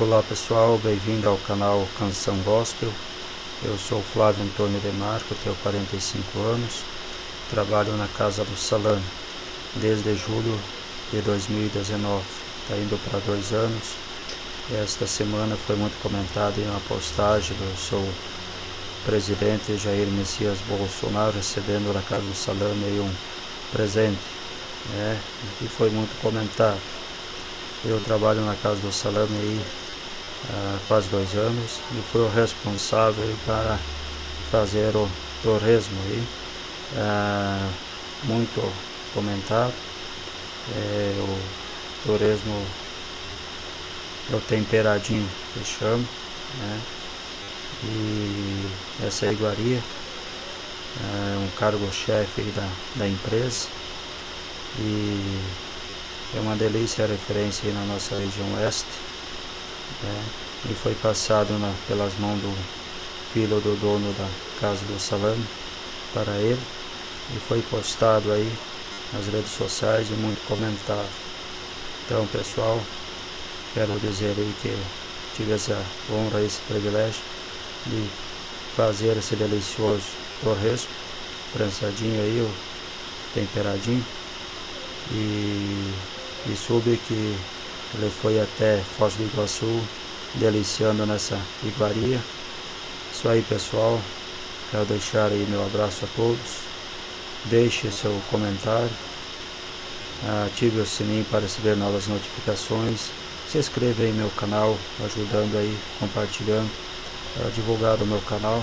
Olá pessoal, bem-vindo ao canal Canção Gospel. Eu sou Flávio Antônio Demarco, tenho 45 anos, trabalho na Casa do Salame desde julho de 2019, está indo para dois anos. Esta semana foi muito comentado em uma postagem do seu presidente Jair Messias Bolsonaro recebendo na Casa do Salame um presente, né? e foi muito comentado. Eu trabalho na Casa do Salame aí há quase dois anos e fui o responsável para fazer o torresmo aí, é, muito comentado. É, o torresmo é o temperadinho que chama, né? E essa iguaria, é um cargo-chefe da, da empresa e é uma delícia a referência na nossa região oeste né? e foi passado na, pelas mãos do filho do dono da casa do salame para ele e foi postado aí nas redes sociais e muito comentado. Então pessoal, quero dizer aí que tive essa honra, esse privilégio de fazer esse delicioso torresmo, prensadinho aí, temperadinho e, e soube que ele foi até Foz do Iguaçu, deliciando nessa iguaria. Isso aí, pessoal. Quero deixar aí meu abraço a todos. Deixe seu comentário. Ative o sininho para receber novas notificações. Se inscreva aí no meu canal, ajudando aí, compartilhando, para divulgar o meu canal.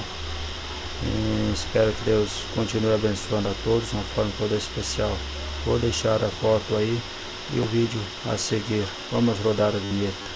E espero que Deus continue abençoando a todos de uma forma toda especial. Vou deixar a foto aí e o vídeo a seguir. Vamos rodar a vinheta.